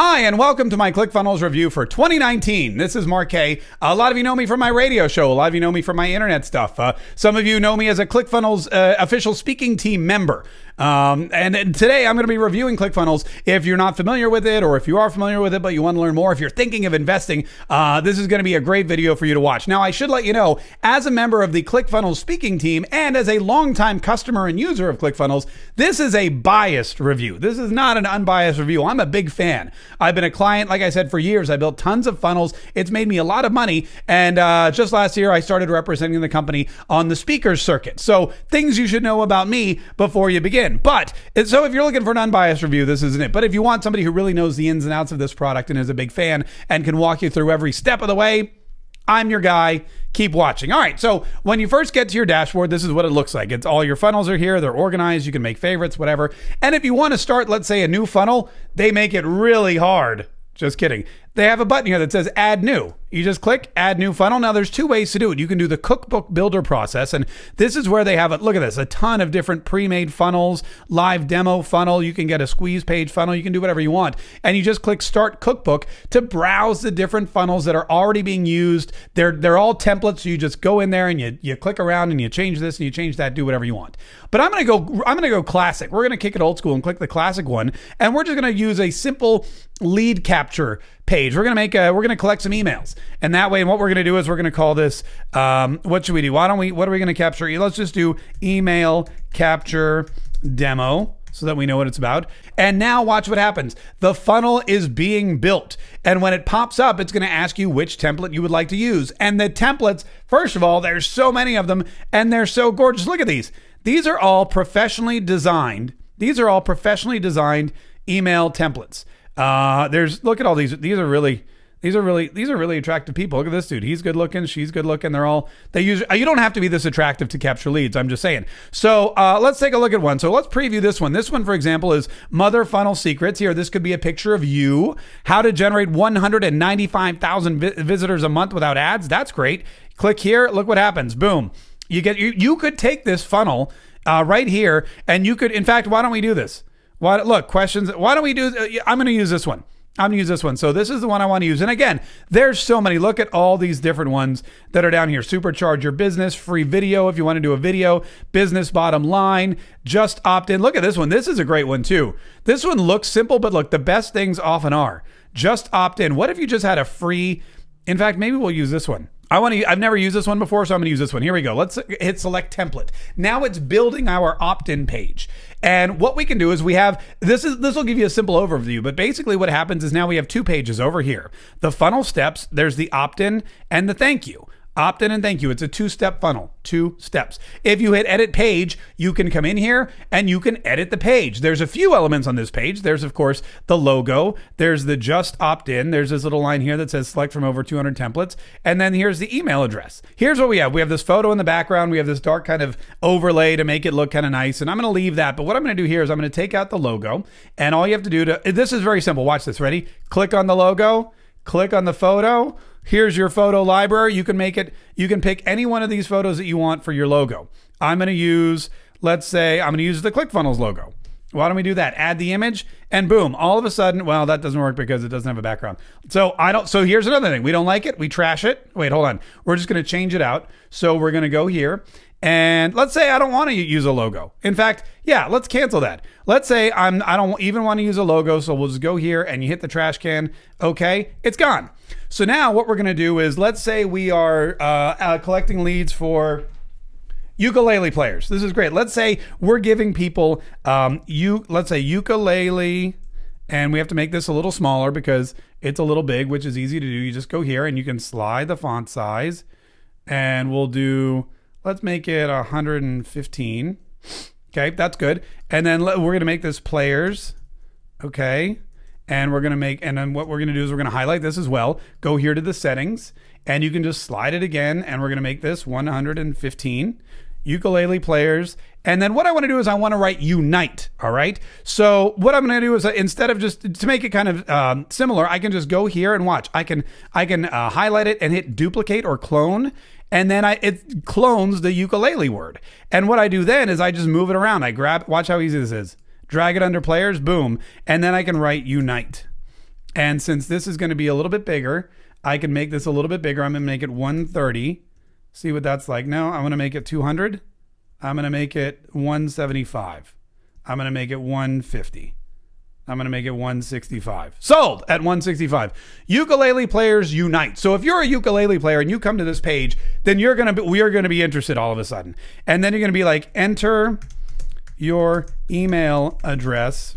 Hi, and welcome to my ClickFunnels review for 2019. This is Mark K. A lot of you know me from my radio show. A lot of you know me from my internet stuff. Uh, some of you know me as a ClickFunnels uh, official speaking team member. Um, and, and, today I'm going to be reviewing ClickFunnels. If you're not familiar with it, or if you are familiar with it but you want to learn more, if you're thinking of investing, uh, this is going to be a great video for you to watch. Now, I should let you know, as a member of the ClickFunnels speaking team and as a longtime customer and user of ClickFunnels, this is a biased review. This is not an unbiased review. I'm a big fan. I've been a client, like I said, for years. I built tons of funnels. It's made me a lot of money. And uh, just last year, I started representing the company on the speakers circuit. So things you should know about me before you begin. But so if you're looking for an unbiased review, this isn't it. But if you want somebody who really knows the ins and outs of this product and is a big fan and can walk you through every step of the way, I'm your guy. Keep watching. All right. So when you first get to your dashboard, this is what it looks like. It's all your funnels are here. They're organized. You can make favorites, whatever. And if you want to start, let's say, a new funnel, they make it really hard. Just kidding. They have a button here that says add new. You just click add new funnel. Now there's two ways to do it. You can do the cookbook builder process and this is where they have it. Look at this, a ton of different pre-made funnels, live demo funnel. You can get a squeeze page funnel. You can do whatever you want. And you just click start cookbook to browse the different funnels that are already being used. They're they're all templates. So you just go in there and you you click around and you change this and you change that, do whatever you want. But I'm going to go I'm going to go classic. We're going to kick it old school and click the classic one and we're just going to use a simple lead capture page. We're gonna make a we're gonna collect some emails, and that way, and what we're gonna do is we're gonna call this. Um, what should we do? Why don't we? What are we gonna capture? Let's just do email capture demo so that we know what it's about. And now watch what happens. The funnel is being built. And when it pops up, it's going to ask you which template you would like to use. And the templates, first of all, there's so many of them and they're so gorgeous. Look at these. These are all professionally designed. These are all professionally designed email templates. Uh, there's look at all these. These are really these are really these are really attractive people. Look at this dude. He's good looking. She's good looking. They're all they use. You don't have to be this attractive to capture leads. I'm just saying. So uh, let's take a look at one. So let's preview this one. This one, for example, is Mother Funnel Secrets. Here, this could be a picture of you. How to generate 195,000 vi- visitors a month without ads. That's great. Click here. Look what happens. Boom. You get you. You could take this funnel uh, right here, and you could. In fact, why don't we do this? Why, look, questions. Why don't we do? Uh, I'm going to use this one. I'm gonna use this one. So this is the one I want to use. And again, there's so many. Look at all these different ones that are down here. Supercharge your business, free video if you want to do a video, business bottom line, just opt in. Look at this one. This is a great one too. This one looks simple, but look, the best things often are. Just opt in. What if you just had a free? In fact, maybe we'll use this one. I want to. I've never used this one before, so I'm going to use this one. Here we go. Let's hit select template. Now it's building our opt-in page, and what we can do is we have this is this will give you a simple overview. But basically, what happens is now we have two pages over here: the funnel steps. There's the opt-in and the thank you. Opt in and thank you. It's a two step funnel, two steps. If you hit edit page, you can come in here and you can edit the page. There's a few elements on this page. There's, of course, the logo. There's the just opt in. There's this little line here that says select from over 200 templates. And then here's the email address. Here's what we have we have this photo in the background. We have this dark kind of overlay to make it look kind of nice. And I'm going to leave that. But what I'm going to do here is I'm going to take out the logo. And all you have to do to this is very simple. Watch this. Ready? Click on the logo, click on the photo Here's your photo library. You can make it, you can pick any one of these photos that you want for your logo. I'm going to use, let's say, I'm going to use the ClickFunnels logo. Why don't we do that? Add the image and boom, all of a sudden, well, that doesn't work because it doesn't have a background. So I don't, so here's another thing. We don't like it. We trash it. Wait, hold on. We're just going to change it out. So we're going to go here and let's say I don't want to use a logo. In fact, yeah, let's cancel that. Let's say I'm I don't even want to use a logo, so we'll just go here and you hit the trash can. Okay, it's gone. So now what we're gonna do is let's say we are uh, uh, collecting leads for ukulele players. This is great. Let's say we're giving people um, you let's say ukulele, and we have to make this a little smaller because it's a little big, which is easy to do. You just go here and you can slide the font size, and we'll do Let's make it 115. Okay, that's good. And then we're going to make this players. Okay. And we're going to make, and then what we're going to do is we're going to highlight this as well. Go here to the settings and you can just slide it again. And we're going to make this 115 ukulele players. And then what I want to do is I want to write unite. All right. So what I'm going to do is uh, instead of just to make it kind of um, similar, I can just go here and watch. I can I can uh, highlight it and hit duplicate or clone, and then I it clones the ukulele word. And what I do then is I just move it around. I grab, watch how easy this is. Drag it under players, boom, and then I can write unite. And since this is going to be a little bit bigger, I can make this a little bit bigger. I'm going to make it 130. See what that's like. No, I'm going to make it 200. I'm going to make it 175. I'm going to make it 150. I'm going to make it 165. Sold at 165. Ukulele players unite. So if you're a ukulele player and you come to this page, then you're going to be, we are going to be interested all of a sudden. And then you're going to be like enter your email address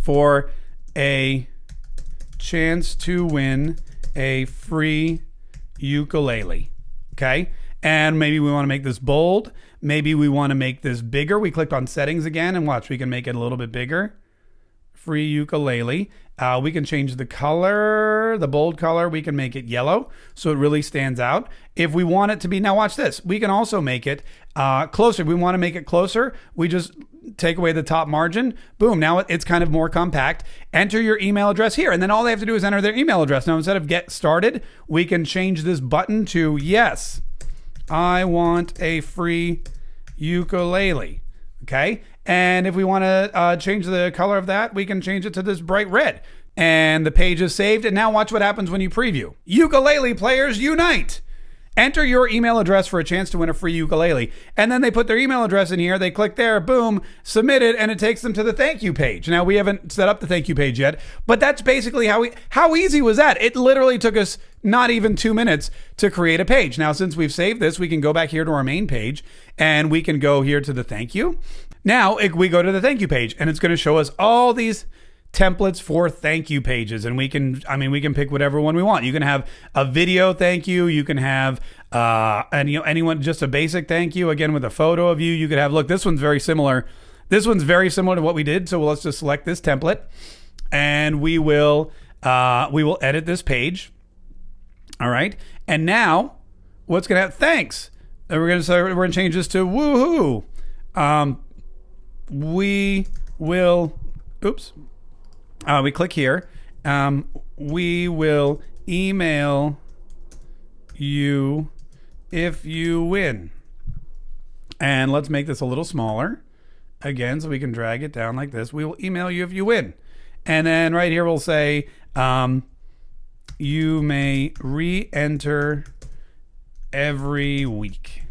for a chance to win a free ukulele. Okay? And maybe we want to make this bold. Maybe we want to make this bigger. We clicked on settings again and watch, we can make it a little bit bigger. Free ukulele. Uh, we can change the color, the bold color. We can make it yellow so it really stands out. If we want it to be, now watch this. We can also make it uh, closer. If we want to make it closer. We just take away the top margin. Boom. Now it's kind of more compact. Enter your email address here. And then all they have to do is enter their email address. Now, instead of get started, we can change this button to yes. I want a free ukulele. Okay. And if we want to uh, change the color of that, we can change it to this bright red. And the page is saved. And now watch what happens when you preview. Ukulele players unite. Enter your email address for a chance to win a free ukulele. And then they put their email address in here. They click there, boom, submit it, and it takes them to the thank you page. Now we haven't set up the thank you page yet, but that's basically how we how easy was that? It literally took us not even two minutes to create a page. Now, since we've saved this, we can go back here to our main page and we can go here to the thank you. Now we go to the thank you page and it's going to show us all these templates for thank you pages and we can i mean we can pick whatever one we want. You can have a video thank you you can have uh know anyone just a basic thank you again with a photo of you. You could have look this one's very similar. This one's very similar to what we did so let's just select this template and we will uh we will edit this page. All right? And now what's gonna have thanks. And we're gonna say we're gonna change this to woohoo. Um we will oops uh, we click here. Um, we will email you if you win. And let's make this a little smaller again so we can drag it down like this. We will email you if you win. And then right here we'll say um, you may re enter every week.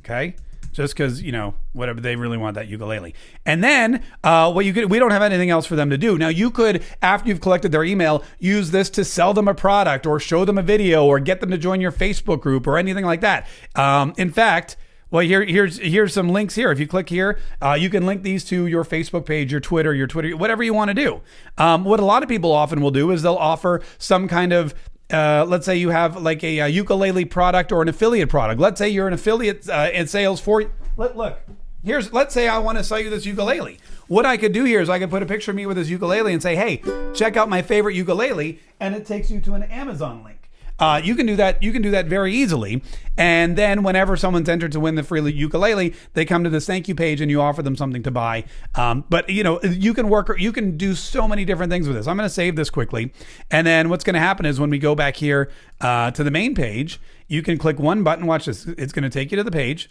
Okay just because you know whatever they really want that ukulele. And then uh, what you could we don't have anything else for them to do. Now you could after you've collected their email use this to sell them a product or show them a video or get them to join your Facebook group or anything like that. Um, in fact. Well, here, here's here's some links here. If you click here, uh, you can link these to your Facebook page, your Twitter, your Twitter, whatever you want to do. Um, what a lot of people often will do is they'll offer some kind of uh, let's say you have like a, a, ukulele product or an affiliate product. Let's say you're an affiliate uh, in sales for. Let, look, here's. Let's say I want to sell you this ukulele. What I could do here is I could put a picture of me with this ukulele and say, "Hey, check out my favorite ukulele," and it takes you to an Amazon link. Uh, you can do that. You can do that very easily. And then whenever someone's entered to win the free ukulele, they come to this thank you page and you offer them something to buy. Um, but you know, you can work. You can do so many different things with this. I'm going to save this quickly, and then what's going to happen is when we go back here uh, to the main page, you can click one button. Watch this. It's going to take you to the page.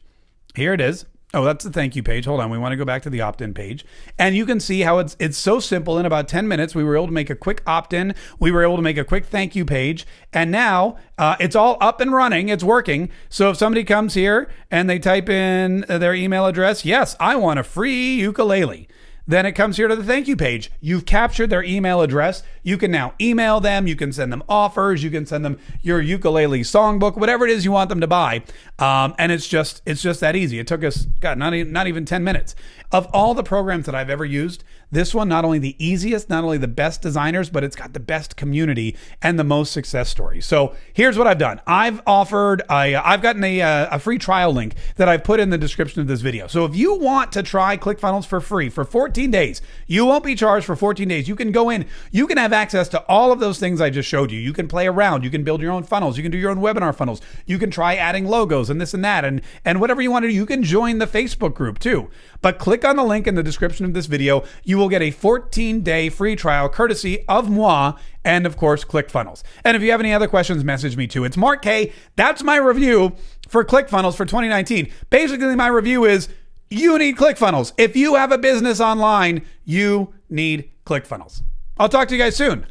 Here it is. Oh, that's the thank you page. Hold on. We want to go back to the opt-in page. And you can see how it's it's so simple. In about 10 minutes, we were able to make a quick opt-in. We were able to make a quick thank you page. And now uh, it's all up and running. It's working. So if somebody comes here and they type in their email address, yes, I want a free ukulele. Then it comes here to the thank you page. You've captured their email address. You can now email them. You can send them offers. You can send them your ukulele songbook, whatever it is you want them to buy. Um, and it's just it's just that easy. It took us God not even, not even ten minutes. Of all the programs that I've ever used, this one not only the easiest, not only the best designers, but it's got the best community and the most success stories. So here's what I've done. I've offered I I've gotten a, uh, a free trial link that I've put in the description of this video. So if you want to try ClickFunnels for free for 14 days, you won't be charged for 14 days. You can go in, you can have access to all of those things I just showed you. You can play around, you can build your own funnels, you can do your own webinar funnels, you can try adding logos and this and that and and whatever you want to do. You can join the Facebook group too. But click on the link in the description of this video. You will get a 14 day free trial courtesy of moi and, of course, ClickFunnels. And if you have any other questions, message me too. It's Mark K. That's my review for ClickFunnels for 2019. Basically, my review is you need ClickFunnels. If you have a business online, you need ClickFunnels. I'll talk to you guys soon.